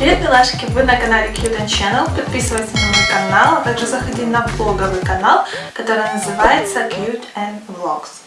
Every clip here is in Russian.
Привет, милашки! Вы на канале Cute Channel. Подписывайтесь на мой канал, а также заходи на влоговый канал, который называется Cute and Vlogs.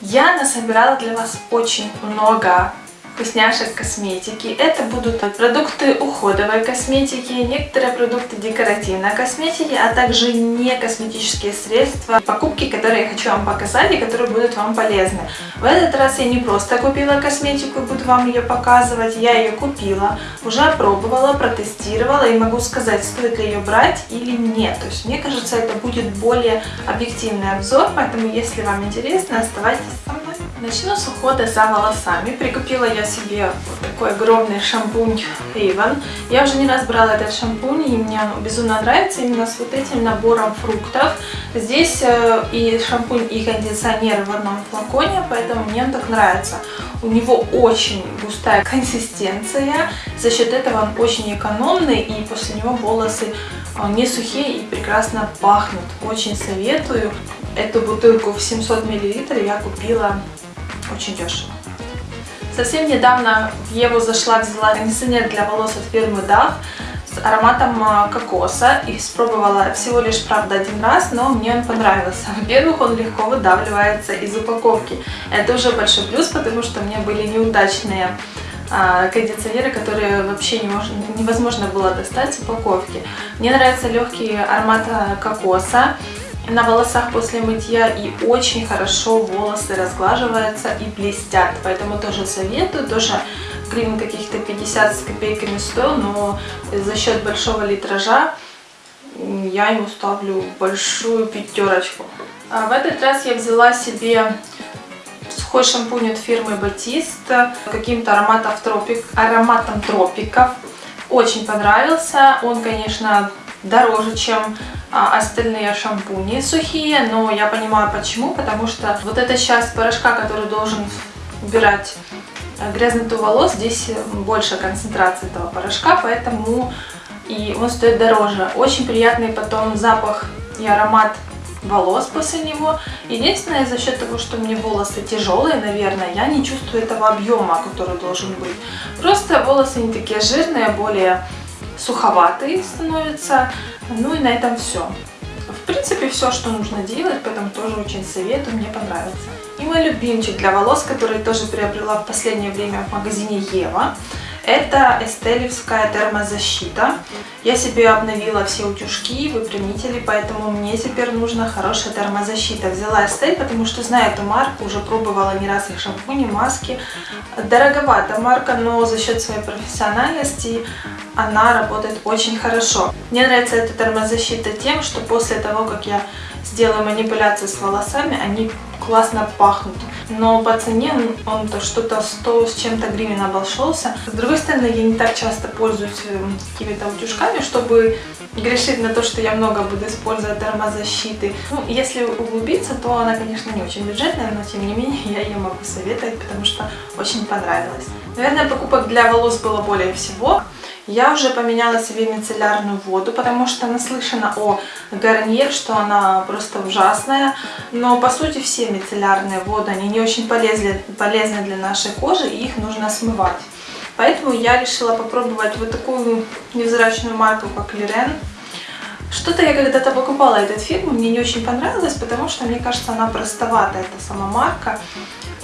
Я насобирала для вас очень много вкусняшек косметики. Это будут продукты уходовой косметики, некоторые продукты декоративной косметики, а также не косметические средства. Покупки, которые я хочу вам показать и которые будут вам полезны. В этот раз я не просто купила косметику и буду вам ее показывать, я ее купила, уже опробовала, протестировала и могу сказать, стоит ли ее брать или нет. То есть мне кажется, это будет более объективный обзор, поэтому если вам интересно, оставайтесь со мной. Начну с ухода за волосами. Прикупила я себе вот такой огромный шампунь Avon. Я уже не раз брала этот шампунь, и мне он безумно нравится именно с вот этим набором фруктов. Здесь э, и шампунь, и кондиционер в одном флаконе, поэтому мне он так нравится. У него очень густая консистенция, за счет этого он очень экономный, и после него волосы э, не сухие и прекрасно пахнут. Очень советую. Эту бутылку в 700 мл я купила очень дешево. Совсем недавно в Еву зашла, взяла кондиционер для волос от фирмы Dove с ароматом а, кокоса. И испробовала всего лишь, правда, один раз, но мне он понравился. Во-первых, он легко выдавливается из упаковки. Это уже большой плюс, потому что у меня были неудачные а, кондиционеры, которые вообще невозможно было достать с упаковки. Мне нравится легкий аромат а, кокоса на волосах после мытья и очень хорошо волосы разглаживаются и блестят. Поэтому тоже советую, тоже гривен каких-то 50 с копейками стоил, но за счет большого литража я ему ставлю большую пятерочку. А в этот раз я взяла себе сухой шампунь от фирмы Батист каким-то ароматом, тропик, ароматом тропиков. Очень понравился. Он, конечно, дороже, чем а, остальные шампуни сухие, но я понимаю почему, потому что вот эта часть порошка, который должен убирать э, грязноту волос, здесь больше концентрации этого порошка, поэтому и он стоит дороже. Очень приятный потом запах и аромат волос после него. Единственное, за счет того, что мне волосы тяжелые, наверное, я не чувствую этого объема, который должен быть. Просто волосы не такие жирные, более суховатые становятся. Ну и на этом все. В принципе, все, что нужно делать, поэтому тоже очень советую, мне понравится. И мой любимчик для волос, который тоже приобрела в последнее время в магазине Ева. Это эстелевская термозащита. Я себе обновила все утюжки, выпрямители, поэтому мне теперь нужна хорошая термозащита. Взяла Эстель, потому что знаю эту марку, уже пробовала не раз их шампуни, маски. Дороговата марка, но за счет своей профессиональности она работает очень хорошо. Мне нравится эта термозащита тем, что после того, как я сделаю манипуляции с волосами, они классно пахнут. Но по цене он то что-то 100 с чем-то гривен обошелся. С другой стороны, я не так часто пользуюсь э, какими-то утюжками, чтобы грешить на то, что я много буду использовать термозащиты. Ну, если углубиться, то она, конечно, не очень бюджетная, но тем не менее я ее могу советовать, потому что очень понравилась. Наверное, покупок для волос было более всего. Я уже поменяла себе мицеллярную воду, потому что наслышана о Гарниер, что она просто ужасная. Но по сути все мицеллярные воды, они не очень полезны, полезны для нашей кожи, и их нужно смывать. Поэтому я решила попробовать вот такую невзрачную марку, как Лирен. Что-то я когда-то покупала этот фирму, мне не очень понравилось, потому что, мне кажется, она простовата, эта сама марка.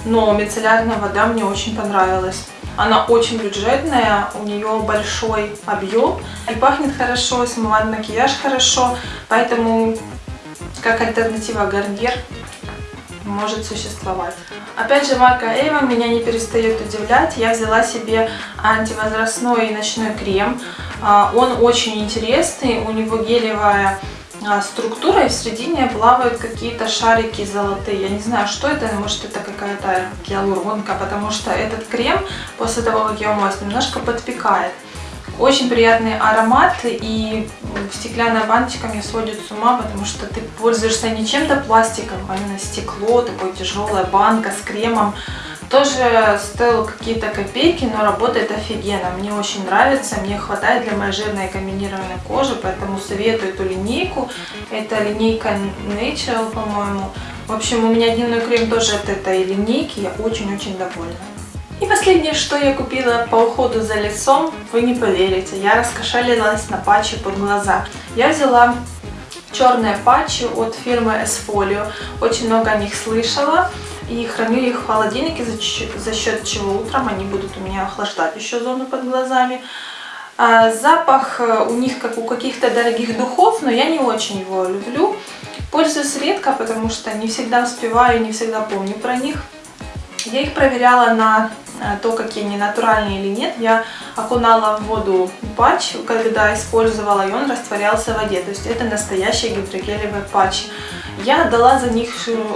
Но мицеллярная вода мне очень понравилась. Она очень бюджетная, у нее большой объем и пахнет хорошо, смывает макияж хорошо, поэтому как альтернатива Гарниер может существовать. Опять же, марка Avon меня не перестает удивлять. Я взяла себе антивозрастной ночной крем. А, он очень интересный, у него гелевая а, структура, и в середине плавают какие-то шарики золотые. Я не знаю, что это, может это какая-то гиалуронка, потому что этот крем, после того, как я умоюсь, немножко подпекает. Очень приятный аромат, и стеклянная баночка меня сводит с ума, потому что ты пользуешься не чем-то пластиком, а именно стекло, такое тяжелая банка с кремом. Тоже стоил какие-то копейки, но работает офигенно. Мне очень нравится, мне хватает для моей жирной комбинированной кожи, поэтому советую эту линейку. Это линейка Natural, по-моему. В общем, у меня дневной крем тоже от этой линейки, я очень-очень довольна. И последнее, что я купила по уходу за лицом, вы не поверите, я раскошелилась на патчи под глаза. Я взяла черные патчи от фирмы Esfolio, очень много о них слышала. И храню их в холодильнике, за счет чего утром они будут у меня охлаждать еще зону под глазами. А запах э, у них как у каких-то дорогих духов, но я не очень его люблю. Пользуюсь редко, потому что не всегда успеваю, не всегда помню про них. Я их проверяла на э, то, какие они натуральные или нет. Я окунала в воду патч, когда использовала, и он растворялся в воде. То есть это настоящие гидрогелевые патчи. Я дала за них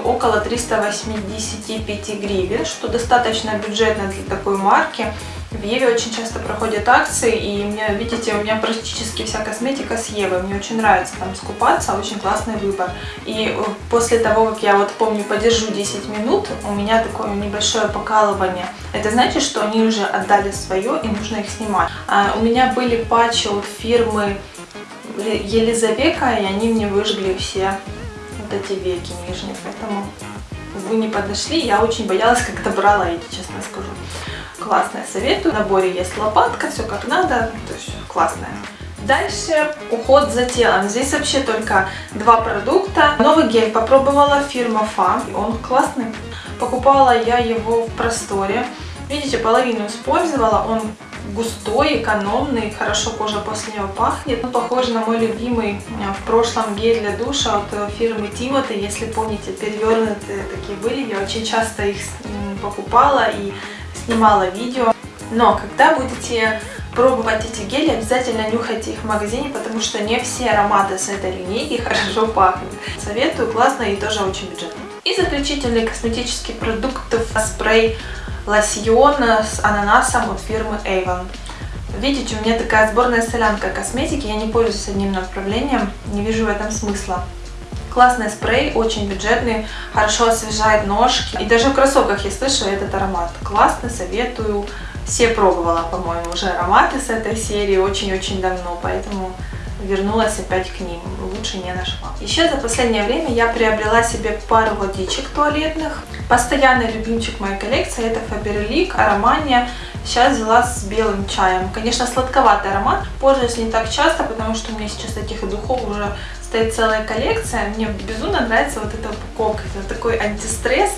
около 385 гривен, что достаточно бюджетно для такой марки. В Еве очень часто проходят акции, и мне, видите, у меня практически вся косметика с Евы. Мне очень нравится там скупаться, очень классный выбор. И э, после того, как я вот помню, подержу 10 минут, у меня такое небольшое покалывание. Это значит, что они уже отдали свое, и нужно их снимать. А у меня были патчи от фирмы Елизавека, и они мне выжгли все вот эти веки нижние, поэтому вы не подошли. Я очень боялась, когда брала эти, честно скажу. Классная, советую. В наборе есть лопатка, все как надо, то есть классная. Дальше уход за телом. Здесь вообще только два продукта. Новый гель попробовала фирма Фа. Он классный. Покупала я его в просторе. Видите, половину использовала. Он густой, экономный, хорошо кожа после него пахнет. Он похож на мой любимый э, в прошлом гель для душа от э, фирмы Тимоти. Если помните, перевернутые такие были. Я очень часто их покупала и снимала видео. Но когда будете пробовать эти гели, обязательно нюхайте их в магазине, потому что не все ароматы с этой линейки хорошо пахнут. Советую, классно и тоже очень бюджетно. И заключительный косметический продукт спрей лосьон с ананасом от фирмы Avon. Видите, у меня такая сборная солянка косметики, я не пользуюсь одним направлением, не вижу в этом смысла. Классный спрей, очень бюджетный, хорошо освежает ножки. И даже в кроссовках я слышу этот аромат. Классно, советую. Все пробовала, по-моему, уже ароматы с этой серии очень-очень давно, поэтому вернулась опять к ним, лучше не нашла. Еще за последнее время я приобрела себе пару водичек туалетных. Постоянный любимчик моей коллекции это Faberlic Аромания. Сейчас взяла с белым чаем. Конечно, сладковатый аромат. Пользуюсь не так часто, потому что у меня сейчас этих духов уже стоит целая коллекция. Мне безумно нравится вот эта упаковка. Это такой антистресс.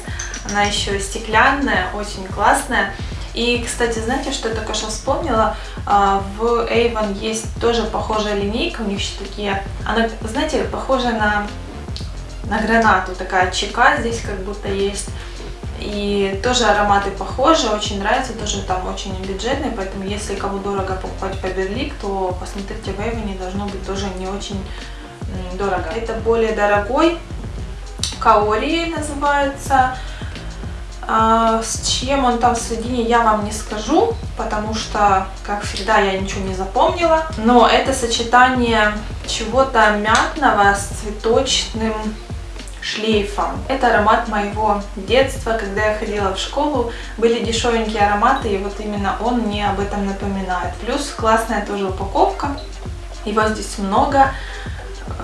Она еще стеклянная, очень классная. И, кстати, знаете, что я только что вспомнила? А, в Avon есть тоже похожая линейка, у них еще такие, она, знаете, похожа на, на гранату, такая чека здесь как будто есть. И тоже ароматы похожи, очень нравятся, тоже там очень бюджетные, поэтому если кому дорого покупать Faberlic, то посмотрите в Avon, должно быть тоже не очень дорого. Это более дорогой, Каори называется, а, с чем он там в середине, я вам не скажу, потому что, как всегда, я ничего не запомнила. Но это сочетание чего-то мятного с цветочным шлейфом. Это аромат моего детства, когда я ходила в школу. Были дешевенькие ароматы, и вот именно он мне об этом напоминает. Плюс классная тоже упаковка. Его здесь много.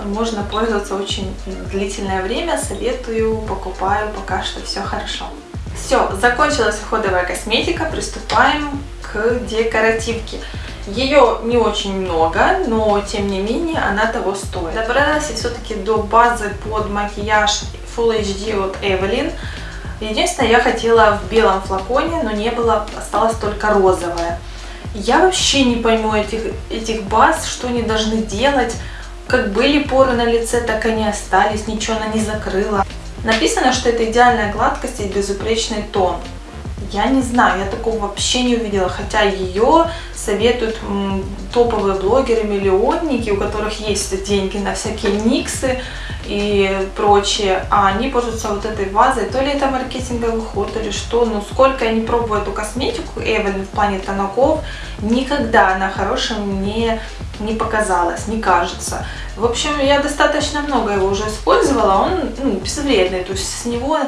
Можно пользоваться очень длительное время. Советую, покупаю, пока что все хорошо. Все, закончилась уходовая косметика, приступаем к декоративке. Ее не очень много, но тем не менее она того стоит. Добралась все-таки до базы под макияж Full HD от Evelyn. Единственное, я хотела в белом флаконе, но не было, осталось только розовое. Я вообще не пойму этих, этих баз, что они должны делать. Как были поры на лице, так они остались, ничего она не закрыла. Написано, что это идеальная гладкость и безупречный тон. Я не знаю, я такого вообще не увидела, хотя ее советуют топовые блогеры-миллионники, у которых есть деньги на всякие никсы и прочее, а они пользуются вот этой вазой, то ли это маркетинговый ход, то ли что, но сколько я не пробую эту косметику Эвелин в плане тонаков, никогда она хорошим не, не показалась, не кажется. В общем, я достаточно много его уже использовала, он ну, безвредный, то есть с него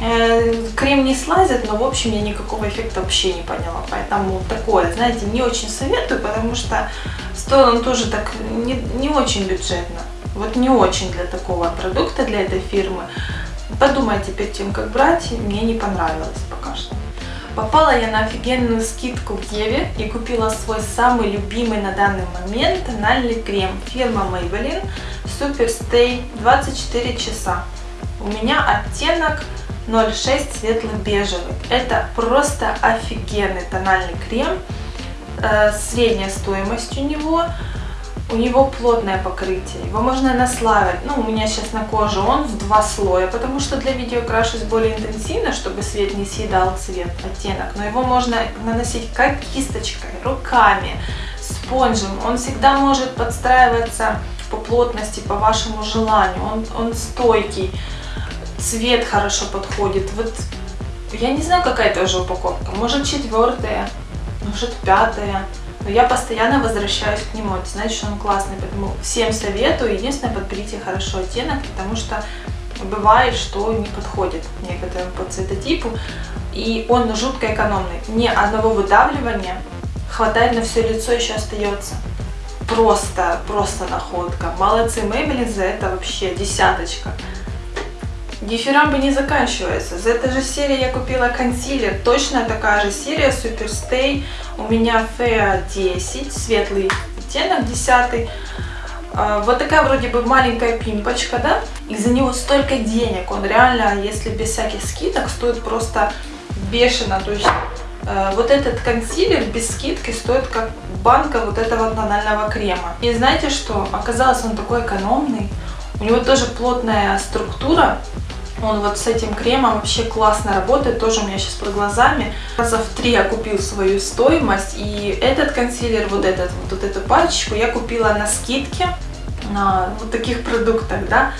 э, крем не слазит, но в общем я никакого эффекта вообще не поняла, поэтому такое, знаете, не очень советую, потому что стоил он тоже так не, не очень бюджетно, вот не очень для такого продукта, для этой фирмы. Подумайте перед тем, как брать, мне не понравилось пока что. Попала я на офигенную скидку в Еве и купила свой самый любимый на данный момент тональный крем. Фирма Maybelline Super Stay 24 часа. У меня оттенок 06 светло-бежевый. Это просто офигенный тональный крем. Э, средняя стоимость у него у него плотное покрытие, его можно наслаивать. Ну, у меня сейчас на коже он в два слоя, потому что для видео крашусь более интенсивно, чтобы свет не съедал цвет, оттенок. Но его можно наносить как кисточкой, руками, спонжем. Он всегда может подстраиваться по плотности, по вашему желанию. Он, он стойкий, цвет хорошо подходит. Вот я не знаю, какая это уже упаковка. Может четвертая, может пятая. Но я постоянно возвращаюсь к нему. Это значит, что он классный. Поэтому всем советую. Единственное, подберите хорошо оттенок, потому что бывает, что не подходит некоторым по цветотипу. И он жутко экономный. Ни одного выдавливания хватает на все лицо, еще остается. Просто, просто находка. Молодцы Maybelline за это вообще десяточка. Дифирамбы не заканчивается. За этой же серии я купила консилер. Точно такая же серия Super Stay. У меня FEA 10, светлый оттенок 10. А, вот такая вроде бы маленькая пимпочка, да? И за него столько денег. Он реально, если без всяких скидок, стоит просто бешено. То есть э, вот этот консилер без скидки стоит как банка вот этого тонального крема. И знаете что? Оказалось, он такой экономный. У него тоже плотная структура. Он вот с этим кремом вообще классно работает, тоже у меня сейчас под глазами. Раза в три я купил свою стоимость, и этот консилер, вот этот, вот, вот эту пачечку я купила на скидке, на вот таких продуктах, да.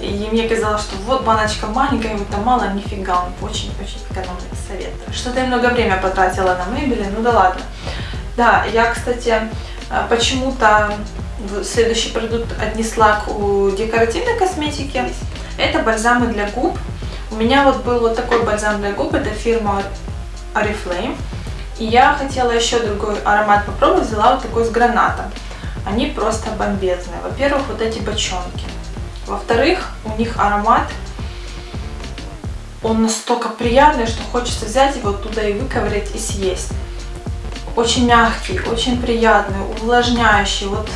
И мне казалось, что вот баночка маленькая, вот там мало, нифига, он очень-очень экономный совет. Что-то я много времени потратила на мебели, ну да ладно. Да, я, кстати, э, почему-то следующий продукт отнесла к декоративной косметике. Это бальзамы для губ. У меня вот был вот такой бальзам для губ, это фирма Oriflame. И я хотела еще другой аромат попробовать, взяла вот такой с гранатом. Они просто бомбезные. Во-первых, вот эти бочонки. Во-вторых, у них аромат, он настолько приятный, что хочется взять его туда и выковырять и съесть. Очень мягкий, очень приятный, увлажняющий. Вот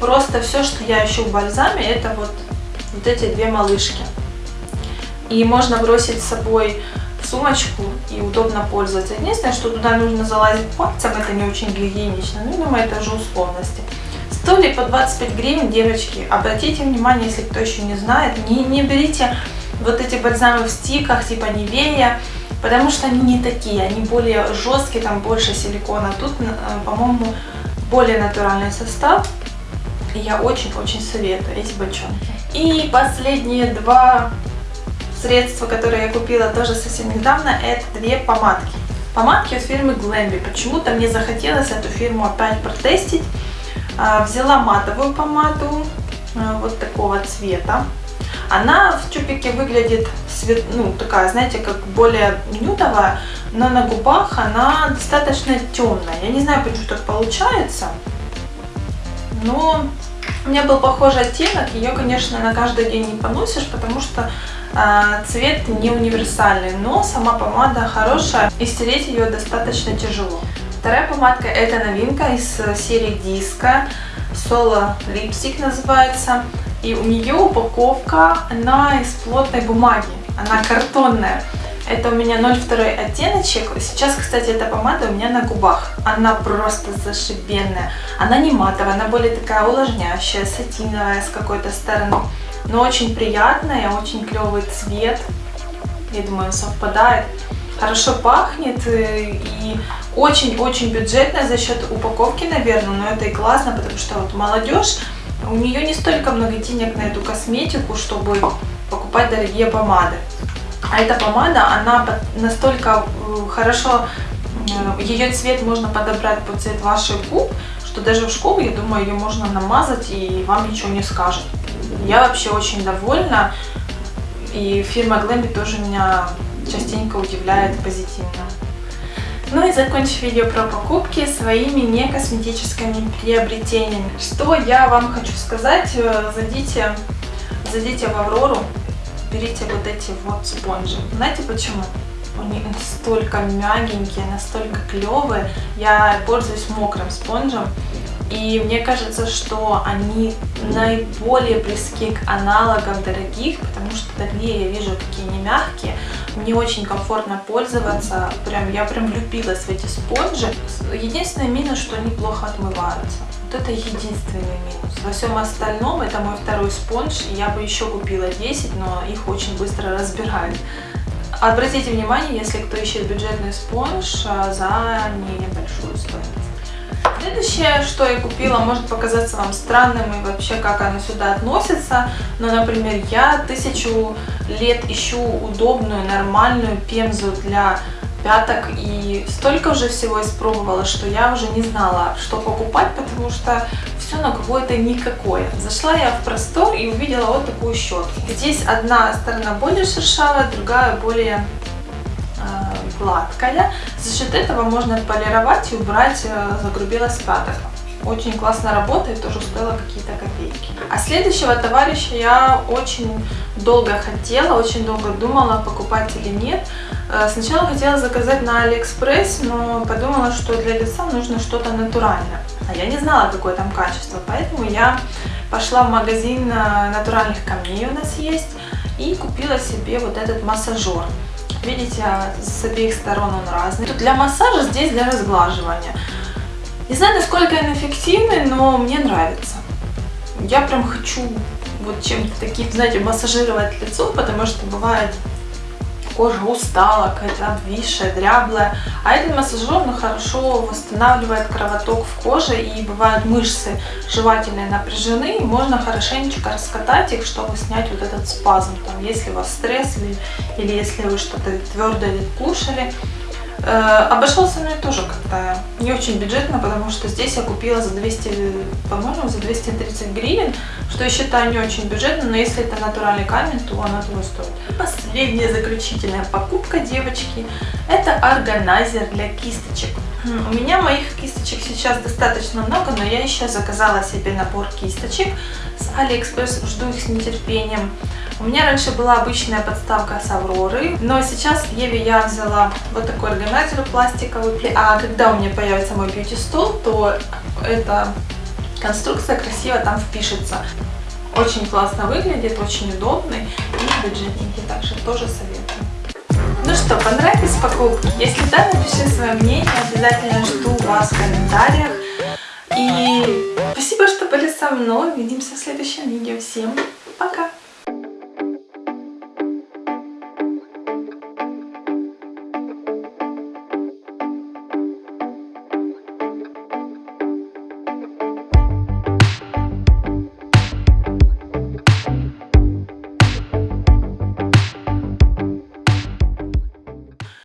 просто все, что я ищу в бальзаме, это вот вот эти две малышки. И можно бросить с собой сумочку и удобно пользоваться. Единственное, что туда нужно залазить пальцем, это не очень гигиенично, ну, думаю, это уже условности. Стоили по 25 гривен, девочки. Обратите внимание, если кто еще не знает, не, не берите вот эти бальзамы в стиках, типа Невея, потому что они не такие, они более жесткие, там больше силикона. Тут, э, по-моему, более натуральный состав. Я очень-очень советую эти бочонки. И последние два средства, которые я купила тоже совсем недавно, это две помадки. Помадки от фирмы Glamby. Почему-то мне захотелось эту фирму опять протестить. А, взяла матовую помаду а, вот такого цвета. Она в тюбике выглядит свет, ну, такая, знаете, как более нюдовая, но на губах она достаточно темная. Я не знаю, почему так получается, но у меня был похожий оттенок, ее, конечно, на каждый день не поносишь, потому что э, цвет не универсальный, но сама помада хорошая, и стереть ее достаточно тяжело. Вторая помадка это новинка из серии Disco, Solo Lipstick называется, и у нее упаковка, она из плотной бумаги, она картонная. Это у меня 02 оттеночек. Сейчас, кстати, эта помада у меня на губах. Она просто зашибенная. Она не матовая, она более такая увлажняющая, сатиновая с какой-то стороны. Но очень приятная, очень клевый цвет. Я думаю, совпадает. Хорошо пахнет э, и очень-очень бюджетная за счет упаковки, наверное. Но это и классно, потому что вот молодежь, у нее не столько много денег на эту косметику, чтобы покупать дорогие помады. А эта помада, она настолько э, хорошо, э, ее цвет можно подобрать под цвет ваших губ, что даже в школу, я думаю, ее можно намазать и вам ничего не скажет. Я вообще очень довольна, и фирма Glamby тоже меня частенько удивляет позитивно. Ну и закончив видео про покупки своими не косметическими приобретениями. Что я вам хочу сказать, э, зайдите, зайдите в Аврору, берите вот эти вот спонжи. Знаете почему? Они настолько мягенькие, настолько клевые. Я пользуюсь мокрым спонжем. И мне кажется, что они наиболее близки к аналогам дорогих, потому что дорогие я вижу, какие они мягкие. Мне очень комфортно пользоваться. Прям, я прям влюбилась в эти спонжи. Единственный минус, что они плохо отмываются. Вот это единственный минус. Во всем остальном это мой второй спонж. Я бы еще купила 10, но их очень быстро разбирают. Обратите внимание, если кто ищет бюджетный спонж а, за небольшую стоимость. Следующее, что я купила, может показаться вам странным и вообще как оно сюда относится. Но, например, я тысячу лет ищу удобную, нормальную пемзу для пяток и столько уже всего испробовала, что я уже не знала, что покупать, потому что все на какое-то никакое. Зашла я в простор и увидела вот такую щетку. Здесь одна сторона более шершавая, другая более гладкая. За счет этого можно полировать и убрать э, загрубелость пяток. Очень классно работает, тоже стоило какие-то копейки. А следующего товарища я очень долго хотела, очень долго думала, покупать или нет. Э, сначала хотела заказать на Алиэкспресс, но подумала, что для лица нужно что-то натуральное. А я не знала, какое там качество, поэтому я пошла в магазин э, натуральных камней у нас есть и купила себе вот этот массажер. Видите, с обеих сторон он разный. Тут для массажа, здесь для разглаживания. Не знаю, насколько он эффективный, но мне нравится. Я прям хочу вот чем-то таким, знаете, массажировать лицо, потому что бывает кожа устала, какая-то обвисшая, дряблая. А этот массажер ну, хорошо восстанавливает кровоток в коже и бывают мышцы жевательные напряжены. И можно хорошенечко раскатать их, чтобы снять вот этот спазм. Там, если у вас стресс или, или если вы что-то твердое кушали. Э, обошелся мне тоже как-то не очень бюджетно, потому что здесь я купила за 200, по-моему, за 230 гривен, что я считаю не очень бюджетно, но если это натуральный камень, то оно того стоит. Последняя заключительная покупка, девочки, это органайзер для кисточек. У меня моих кисточек сейчас достаточно много, но я еще заказала себе набор кисточек с Алиэкспресс, жду их с нетерпением. У меня раньше была обычная подставка с Авроры, но сейчас в Еве я взяла вот такой органайзер пластиковый. А когда у меня появится мой beauty-стол, то эта конструкция красиво там впишется. Очень классно выглядит, очень удобный и бюджетненький, также тоже советую. Ну что, понравились покупки? Если да, напиши свое мнение, обязательно жду вас в комментариях. И спасибо, что были со мной. Увидимся в следующем видео. Всем пока!